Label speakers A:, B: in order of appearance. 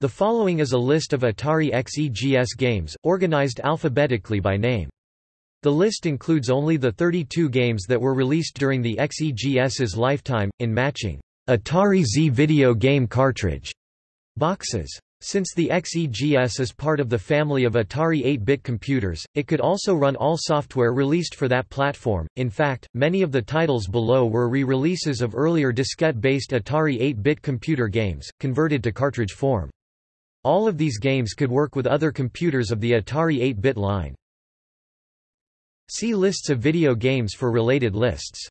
A: The following is a list of Atari XEGS games, organized alphabetically by name. The list includes only the 32 games that were released during the XEGS's lifetime, in matching Atari XE video game cartridge boxes. Since the XEGS is part of the family of Atari 8-bit computers, it could also run all software released for that platform. In fact, many of the titles below were re-releases of earlier diskette-based Atari 8-bit computer games, converted to cartridge form. All of these games could work with other computers of the Atari 8-bit line. See lists of video games for related lists.